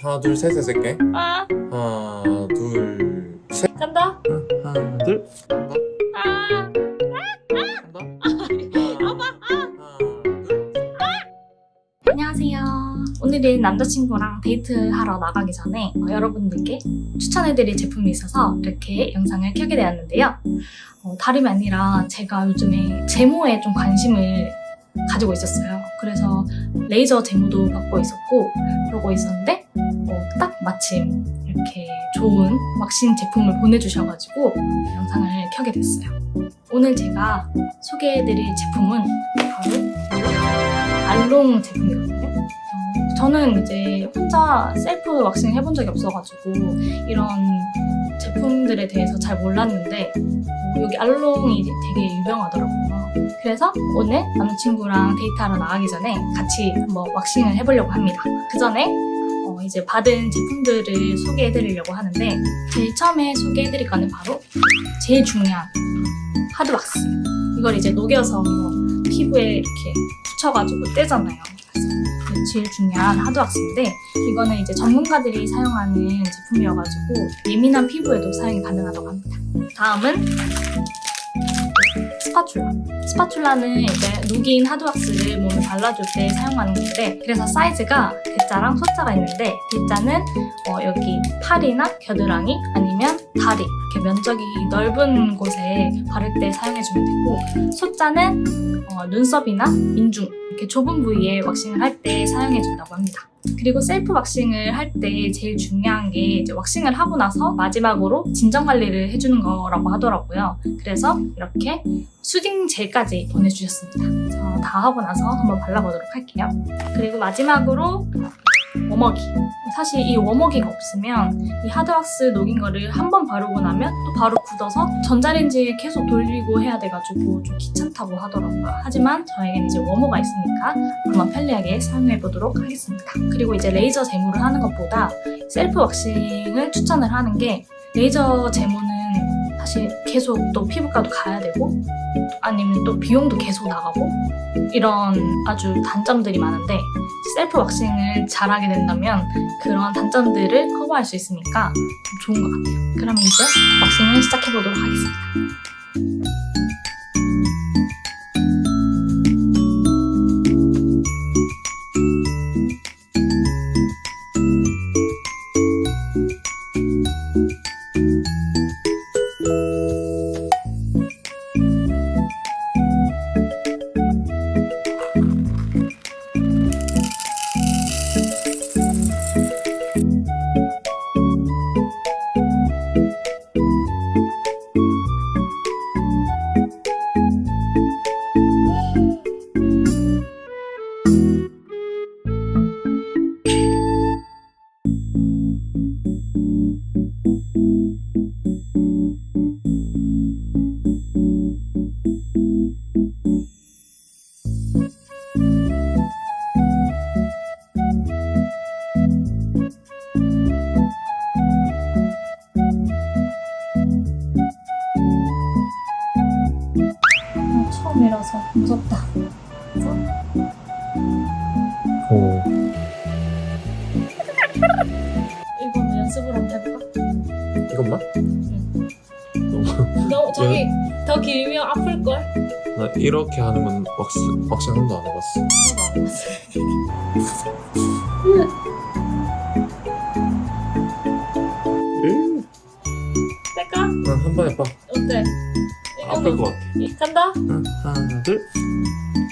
하나 둘셋 해줄게 아. 하나 둘셋. 간다. 하나 둘. 간다. 아. 간다 둘. 안녕하세요. 오늘은 남자친구랑 데이트하러 나가기 전에 어, 여러분들께 추천해드릴 제품이 있어서 이렇게 영상을 켜게 되었는데요. 어, 다름이 아니라 제가 요즘에 제모에 좀 관심을 가지고 있었어요. 그래서 레이저 제모도 받고 있었고 그러고 있었는데 어, 딱 마침 이렇게 좋은 왁싱 제품을 보내주셔가지고 영상을 켜게 됐어요 오늘 제가 소개해드릴 제품은 바로 알롱 제품이거든요. 어, 저는 이제 혼자 셀프 왁싱 해본 적이 없어가지고 이런 제품들에 대해서 잘 몰랐는데 어, 여기 알롱이 되게 유명하더라고요. 그래서 오늘 남자친구랑 데이트하러 나가기 전에 같이 한번 왁싱을 해보려고 합니다. 그 전에 어, 이제 받은 제품들을 소개해드리려고 하는데 제일 처음에 해드릴 거는 바로 제일 중요한 하드왁스. 이걸 이제 녹여서 피부에 이렇게 붙여가지고 떼잖아요. 제일 중요한 하드왁스인데 이거는 이제 전문가들이 사용하는 제품이어가지고 예민한 피부에도 사용이 가능하다고 합니다. 다음은 spatula. spatula는 이제 녹인 하드왁스를 몸에 발라줄 때 사용하는 건데 그래서 사이즈가 대자랑 소자가 있는데 대자는 어, 여기 팔이나 겨드랑이 아니면 다리 이렇게 면적이 넓은 곳에 바를 때 사용해주면 되고 소자는 어, 눈썹이나 인중 이렇게 좁은 부위에 왁싱을 할 때 사용해준다고 합니다. 그리고 셀프 왁싱을 할 때 제일 중요한 게 이제 왁싱을 하고 나서 마지막으로 진정 관리를 해주는 거라고 하더라고요. 그래서 이렇게 soothing 젤까지 보내주셨습니다. 다 하고 나서 한번 발라보도록 할게요. 그리고 마지막으로 워머기. 사실 이 워머기가 없으면 이 하드왁스 녹인 거를 한 번 바르고 나면 또 바로 굳어서 전자레인지에 계속 돌리고 해야 돼가지고 좀 귀찮다고 하더라고요. 하지만 저에겐 이제 워머가 있으니까 한번 편리하게 사용해 보도록 하겠습니다. 그리고 이제 레이저 제모를 하는 것보다 셀프 왁싱을 추천을 하는 게 레이저 제모는 사실 계속 또 피부과도 가야 되고 아니면 또 비용도 계속 나가고 이런 아주 단점들이 많은데 셀프 왁싱을 잘하게 된다면 그런 단점들을 커버할 수 있으니까 좀 좋은 것 같아요. 그러면 이제 왁싱을 시작해 보도록 하겠습니다. 처음이라서 무섭다. 오 이거는 연습을 한번 해볼까? 이것만? 너 저기 더 길면 아플걸? 나 이렇게 하는 건 왁스, 왁싱 한 번도 안 해봤어? 이- 간다? 응, 하나 둘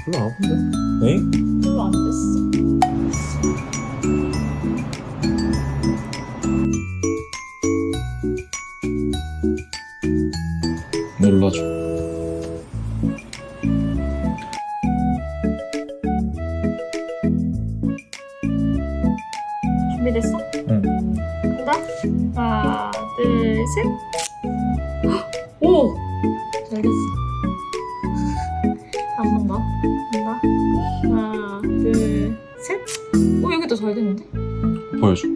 별로 안 아픈데? 에잉? 별로 안 됐어. 눌러줘 준비됐어? 응 간다? 하나, 둘, 셋. 오! 잘 됐어. 한번 더. 간다? 하나, 둘, 셋. 오, 여기도 잘 됐는데? 보여줘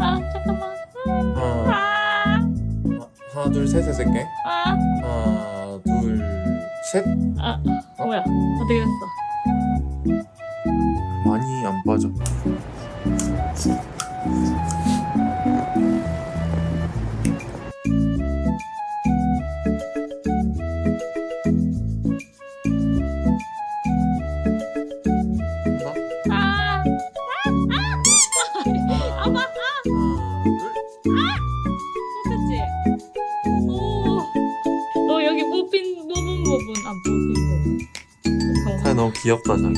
아, 잠깐만. 하나 하나 둘셋 해서 할게 아, 하나 둘셋 아, 뭐야? 어떻게 됐어? 안 빠져 아, 아, 아, 아. 아 귀엽다 자기